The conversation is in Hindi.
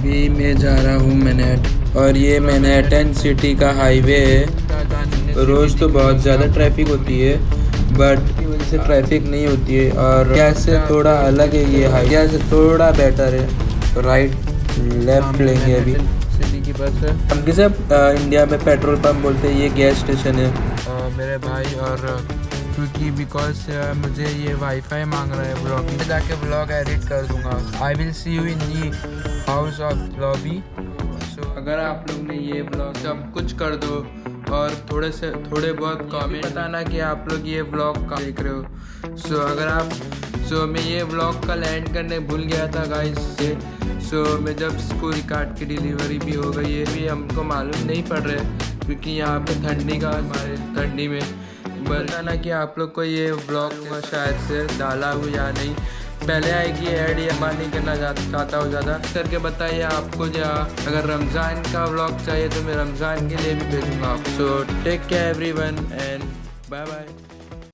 अभी मैं जा रहा हूँ मैनेट। और ये मैनहट्टन सिटी का हाईवे है। रोज़ तो बहुत ज़्यादा ट्रैफ़िक होती है बट की वजह से ट्रैफ़िक नहीं होती है। और क्या से थोड़ा अलग है ये हाईवे? से थोड़ा बेटर है? राइट लेफ़्ट लेंगे अभी। सिटी की बस है। हम किसे इंडिया में पेट्रोल पंप बोलते हैं ये गैस स्टेशन है। मेरे भाई और क्योंकि बिकॉज़ मुझे ये वाईफाई मांग रहा है ब्लॉग में जाके ब्लॉग एडिट कर दूँगा। I will see you in the house of lobby so अगर आप लोग ने ये ब्लॉग सब कुछ कर दो और थोड़े से थोड़े बहुत कमेंट बताना कि आप लोग ये ब्लॉग का देख रहे हो। सो so, अगर आप सो so, मैं ये ब्लॉग का लैंड करने भूल गया था गाइस से। सो so, मैं जब इसको रिकॉर्ड की डिलीवरी भी हो गई है भी हमको मालूम नहीं पड़ रहा है क्योंकि यहाँ पे ठंडी का हमारे ठंडी में बताना कि आप लोग को ये ब्लॉग शायद से डाला हो या नहीं। पहले आएगी ऐड या मैं नहीं करना चाहता हूँ ज़्यादा। करके बताइए आपको जहाँ अगर रमज़ान का ब्लॉग चाहिए तो मैं रमज़ान के लिए भी भेजूँगा। So take care everyone and bye bye